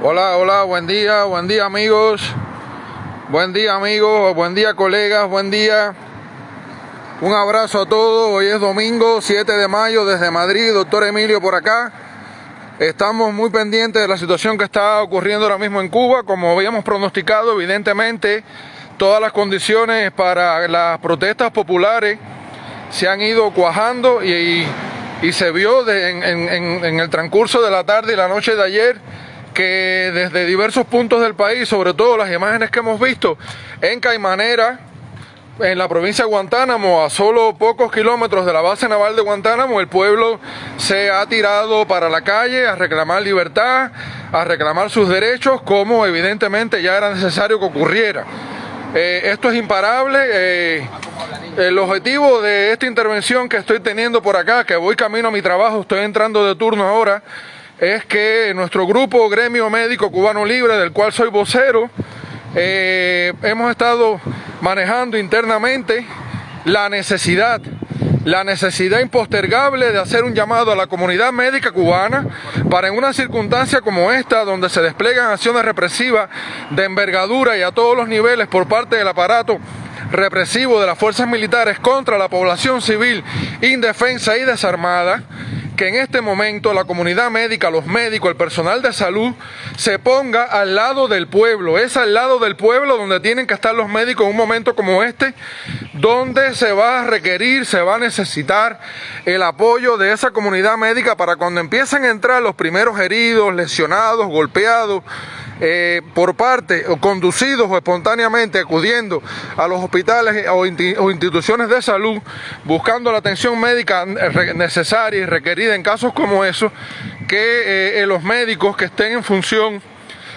Hola, hola, buen día, buen día amigos, buen día amigos, buen día colegas, buen día. Un abrazo a todos, hoy es domingo 7 de mayo desde Madrid, doctor Emilio por acá. Estamos muy pendientes de la situación que está ocurriendo ahora mismo en Cuba, como habíamos pronosticado, evidentemente todas las condiciones para las protestas populares se han ido cuajando y, se vio en, el transcurso de la tarde y la noche de ayer que desde diversos puntos del país, sobre todo las imágenes que hemos visto en Caimanera, en la provincia de Guantánamo, a solo pocos kilómetros de la base naval de Guantánamo, el pueblo se ha tirado para la calle a reclamar libertad, a reclamar sus derechos, como evidentemente ya era necesario que ocurriera. Eh, esto es imparable. Eh, el objetivo de esta intervención que estoy teniendo por acá, que voy camino a mi trabajo, estoy entrando de turno ahora, es que nuestro grupo Gremio Médico Cubano Libre, del cual soy vocero, eh, hemos estado manejando internamente la necesidad, la necesidad impostergable de hacer un llamado a la comunidad médica cubana para en una circunstancia como esta, donde se desplegan acciones represivas de envergadura y a todos los niveles por parte del aparato represivo de las fuerzas militares contra la población civil indefensa y desarmada, que en este momento la comunidad médica, los médicos, el personal de salud, se ponga al lado del pueblo. Es al lado del pueblo donde tienen que estar los médicos en un momento como este, donde se va a requerir, se va a necesitar el apoyo de esa comunidad médica para cuando empiecen a entrar los primeros heridos, lesionados, golpeados, eh, por parte o conducidos o espontáneamente acudiendo a los hospitales o, instituciones de salud buscando la atención médica necesaria y requerida en casos como esos, que eh, los médicos que estén en función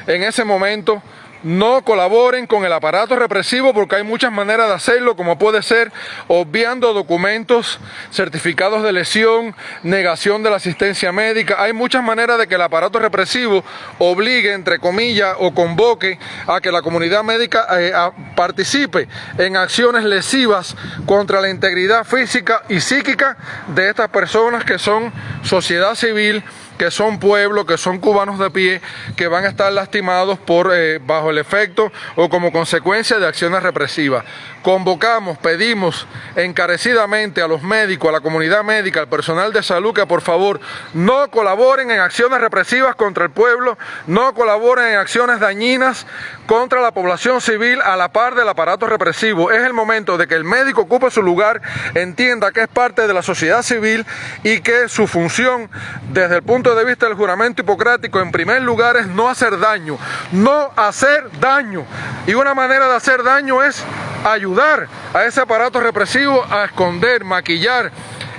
en ese momento no colaboren con el aparato represivo porque hay muchas maneras de hacerlo, como puede ser obviando documentos, certificados de lesión, negación de la asistencia médica. Hay muchas maneras de que el aparato represivo obligue, entre comillas, o convoque a que la comunidad médica eh, participe en acciones lesivas contra la integridad física y psíquica de estas personas que son sociedad civil que son pueblos, que son cubanos de pie, que van a estar lastimados por eh, bajo el efecto o como consecuencia de acciones represivas. Convocamos, pedimos encarecidamente a los médicos, a la comunidad médica, al personal de salud que por favor no colaboren en acciones represivas contra el pueblo, no colaboren en acciones dañinas contra la población civil a la par del aparato represivo. Es el momento de que el médico ocupe su lugar, entienda que es parte de la sociedad civil y que su función desde el punto de vista del juramento hipocrático, en primer lugar, es no hacer daño, no hacer daño. Y una manera de hacer daño es ayudar a ese aparato represivo a esconder, maquillar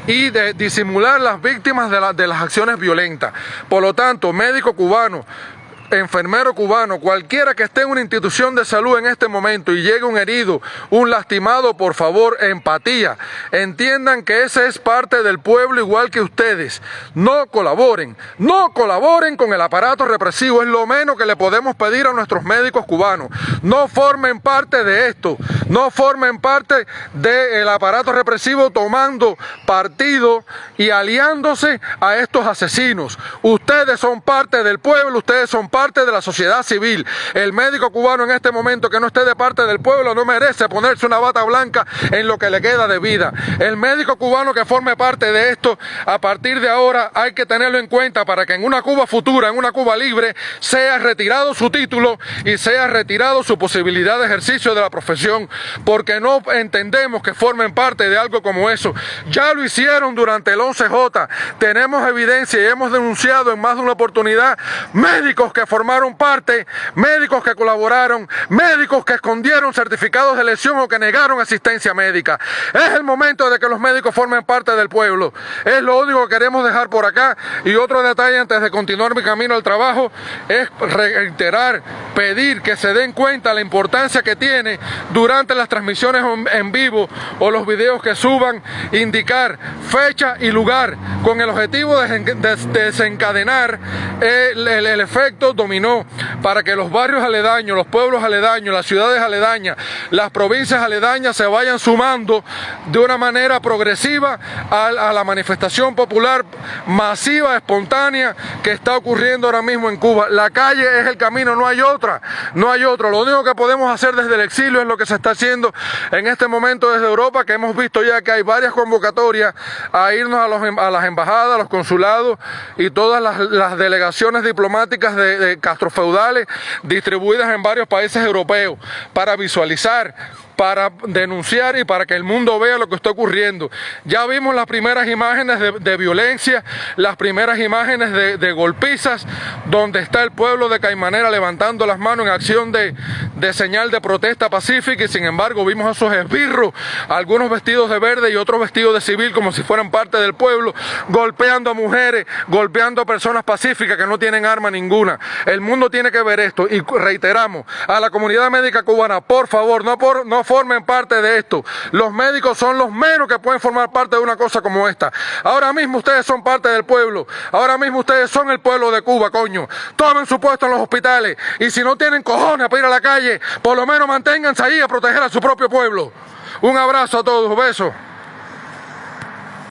y de disimular las víctimas de, de las acciones violentas. Por lo tanto, médico cubano, enfermero cubano, cualquiera que esté en una institución de salud en este momento y llegue un herido, un lastimado, por favor, empatía. Entiendan que ese es parte del pueblo igual que ustedes. No colaboren, no colaboren con el aparato represivo, es lo menos que le podemos pedir a nuestros médicos cubanos. No formen parte de esto, no formen parte del aparato represivo tomando partido y aliándose a estos asesinos. Ustedes son parte del pueblo, ustedes son parte parte de la sociedad civil. El médico cubano en este momento que no esté de parte del pueblo no merece ponerse una bata blanca en lo que le queda de vida. El médico cubano que forme parte de esto, a partir de ahora hay que tenerlo en cuenta para que en una Cuba futura, en una Cuba libre, sea retirado su título y sea retirado su posibilidad de ejercicio de la profesión, porque no entendemos que formen parte de algo como eso. Ya lo hicieron durante el 11J, tenemos evidencia y hemos denunciado en más de una oportunidad médicos que formaron parte, médicos que colaboraron, médicos que escondieron certificados de lesión o que negaron asistencia médica. Es el momento de que los médicos formen parte del pueblo. Es lo único que queremos dejar por acá. Y otro detalle antes de continuar mi camino al trabajo es reiterar, pedir que se den cuenta la importancia que tiene durante las transmisiones en vivo o los videos que suban, indicar fecha y lugar con el objetivo de desencadenar el, el, el efecto para que los barrios aledaños, los pueblos aledaños, las ciudades aledañas, las provincias aledañas se vayan sumando de una manera progresiva a, la manifestación popular masiva, espontánea que está ocurriendo ahora mismo en Cuba. La calle es el camino, no hay otra, no hay otro. Lo único que podemos hacer desde el exilio es lo que se está haciendo en este momento desde Europa, que hemos visto ya que hay varias convocatorias a irnos a, a las embajadas, a los consulados y todas las, delegaciones diplomáticas de castrofeudales distribuidas en varios países europeos para visualizar para denunciar y para que el mundo vea lo que está ocurriendo. Ya vimos las primeras imágenes de, violencia, las primeras imágenes de, de, golpizas, donde está el pueblo de Caimanera levantando las manos en acción de, de señal de protesta pacífica y sin embargo vimos a esos esbirros, algunos vestidos de verde y otros vestidos de civil como si fueran parte del pueblo, golpeando a mujeres, golpeando a personas pacíficas que no tienen arma ninguna. El mundo tiene que ver esto y reiteramos a la comunidad médica cubana, por favor, no, por, no formen parte de esto. Los médicos son los menos que pueden formar parte de una cosa como esta. Ahora mismo ustedes son parte del pueblo. Ahora mismo ustedes son el pueblo de Cuba, coño. Tomen su puesto en los hospitales. Y si no tienen cojones para ir a la calle, por lo menos manténganse ahí a proteger a su propio pueblo. Un abrazo a todos, besos.